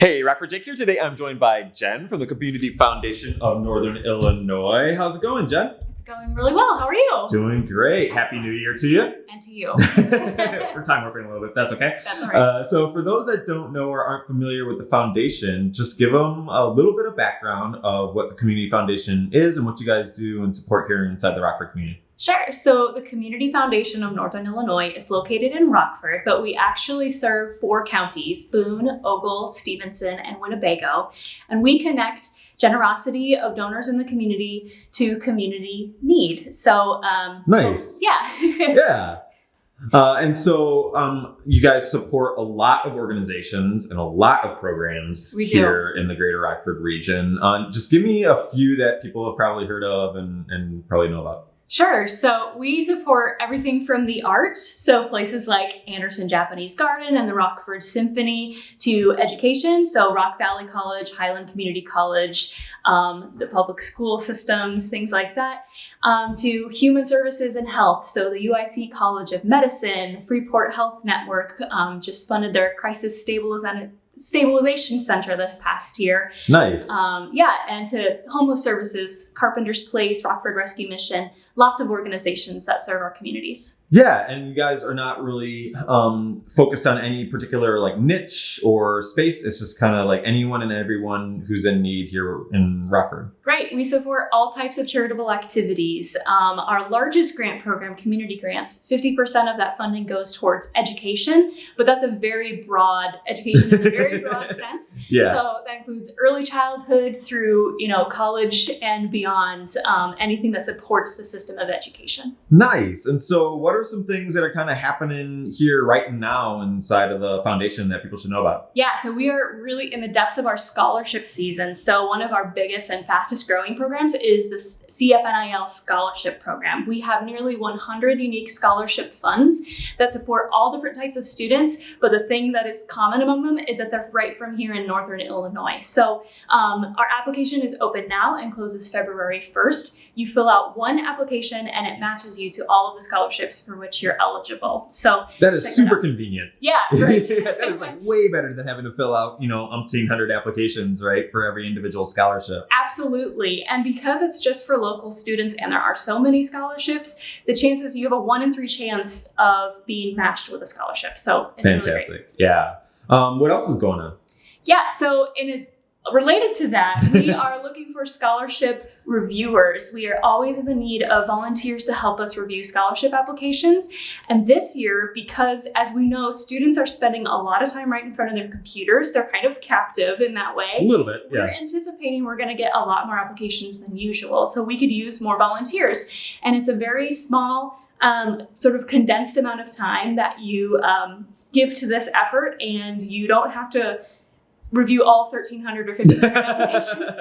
Hey, Rockford Jake here. Today I'm joined by Jen from the Community Foundation of Northern Illinois. How's it going, Jen? It's going really well. How are you? Doing great. Happy New Year to you. And to you. We're time warping a little bit. That's okay. That's all right. Uh, so, for those that don't know or aren't familiar with the foundation, just give them a little bit of background of what the Community Foundation is and what you guys do and support here inside the Rockford community. Sure. So the Community Foundation of Northern Illinois is located in Rockford, but we actually serve four counties Boone, Ogle, Stephenson, and Winnebago. And we connect generosity of donors in the community to community need. So, um, Nice. yeah. yeah. Uh, and so um, you guys support a lot of organizations and a lot of programs here in the greater Rockford region. Uh, just give me a few that people have probably heard of and, and probably know about. Sure. So we support everything from the arts, so places like Anderson Japanese Garden and the Rockford Symphony, to education, so Rock Valley College, Highland Community College, um, the public school systems, things like that, um, to human services and health, so the UIC College of Medicine, Freeport Health Network um, just funded their crisis stabilization. Stabilization Center this past year. Nice. Um, yeah, and to homeless services, Carpenter's Place, Rockford Rescue Mission, lots of organizations that serve our communities. yeah, and you guys are not really um, focused on any particular like niche or space. It's just kind of like anyone and everyone who's in need here in Rockford. Right, we support all types of charitable activities. Um, our largest grant program, Community Grants, 50% of that funding goes towards education, but that's a very broad education in a very broad sense. Yeah. So that includes early childhood through, you know, college and beyond, um, anything that supports the system of education. Nice. And so, what are some things that are kind of happening here right now inside of the foundation that people should know about? Yeah, so we are really in the depths of our scholarship season. So one of our biggest and fastest growing programs is the CFNIL scholarship program. We have nearly 100 unique scholarship funds that support all different types of students, but the thing that is common among them is that they're right from here in Northern Illinois. So um, our application is open now and closes February 1st. You fill out one application and it matches you to all of the scholarships for which you're eligible. So That is super convenient. yeah, right. that is like way better than having to fill out, you know, umpteen hundred applications, right, for every individual scholarship. Absolutely. And because it's just for local students and there are so many scholarships, the chances you have a one in three chance of being matched with a scholarship. So it's really. Fantastic. yeah. Um, what else is going on? Yeah. So in a Related to that, we are looking for scholarship reviewers. We are always in the need of volunteers to help us review scholarship applications. And this year, because as we know, students are spending a lot of time right in front of their computers, they're kind of captive in that way. A little bit, yeah. We're anticipating we're going to get a lot more applications than usual, so we could use more volunteers. And it's a very small, um, sort of condensed amount of time that you um, give to this effort, and you don't have to review all 1,300 or 1,500 applications.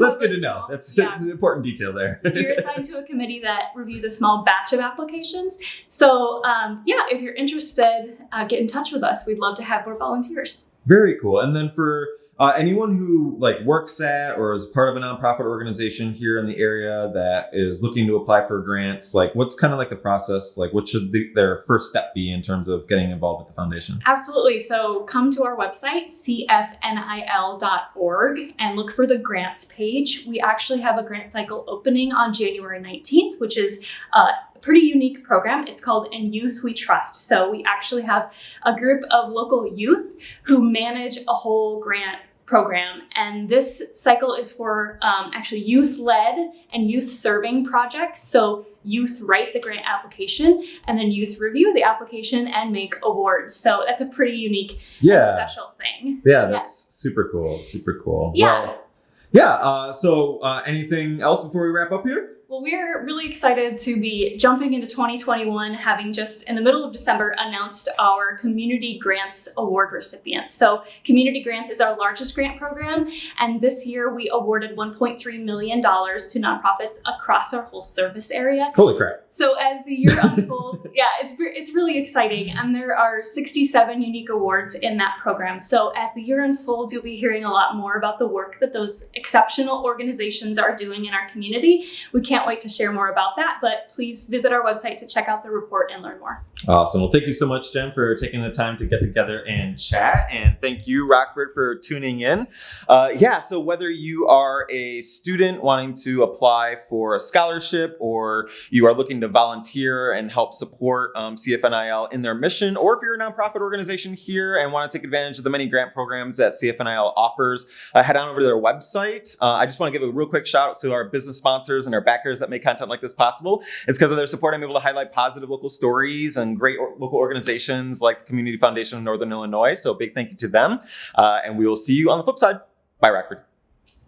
That's good to know. small- That's, yeah. that's an important detail there. You're assigned to a committee that reviews a small batch of applications. So, um, yeah, if you're interested, uh, get in touch with us. We'd love to have more volunteers. Very cool. And then for uh, anyone who like works at or is part of a nonprofit organization here in the area that is looking to apply for grants, like what's kind of like the process? Like, what should the, their first step be in terms of getting involved with the foundation? Absolutely. So come to our website, cfnil.org, and look for the grants page. We actually have a grant cycle opening on January 19th, which is uh, a pretty unique program. It's called In Youth We Trust. So we actually have a group of local youth who manage a whole grant program and this cycle is for um, actually youth led and youth serving projects so youth write the grant application and then youth review the application and make awards so that's a pretty unique Yeah. special thing Yeah, that's super cool. Super cool. Yeah. Well, yeah. Uh, so, uh, anything else before we wrap up here? Well, we're really excited to be jumping into 2021, having just in the middle of December announced our Community Grants Award recipients. So, Community Grants is our largest grant program, and this year we awarded $1.3 million to nonprofits across our whole service area. Holy crap! So as the year unfolds, yeah, it's it's really exciting, and there are 67 unique awards in that program. So as the year unfolds, you'll be hearing a lot more about the work that those exceptional organizations are doing in our community. We can't can't wait to share more about that. But please visit our website to check out the report and learn more. Awesome. Well, thank you so much, Jen, for taking the time to get together and chat. And thank you, Rockford, for tuning in. Uh, yeah, so whether you are a student wanting to apply for a scholarship or you are looking to volunteer and help support um, CFNIL in their mission, or if you're a nonprofit organization here and want to take advantage of the many grant programs that CFNIL offers, uh, head on over to their website. Uh, I just want to give a real quick shout out to our business sponsors and our that make content like this possible. It's because of their support I'm able to highlight positive local stories and great or- local organizations like the Community Foundation of Northern Illinois. So big thank you to them. Uh, and we will see you on the flip side. Bye, Rockford.